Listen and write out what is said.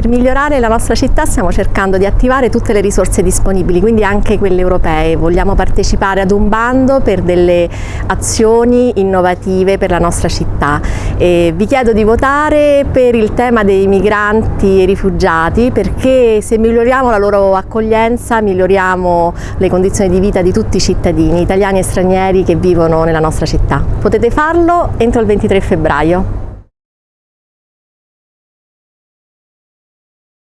Per migliorare la nostra città stiamo cercando di attivare tutte le risorse disponibili, quindi anche quelle europee. Vogliamo partecipare ad un bando per delle azioni innovative per la nostra città. E vi chiedo di votare per il tema dei migranti e rifugiati perché se miglioriamo la loro accoglienza miglioriamo le condizioni di vita di tutti i cittadini, italiani e stranieri che vivono nella nostra città. Potete farlo entro il 23 febbraio.